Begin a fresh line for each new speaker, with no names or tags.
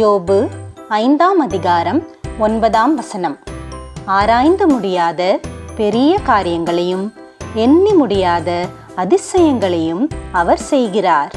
யோபு ஐந்தாம் அதிகாரம் ஒன்பதாம் வசனம். ஆராய்ந்து முடியாத பெரிய காரியங்களையும் எண்ணி முடியாத அதிசயங்களையும் அவர் செய்கிறார்.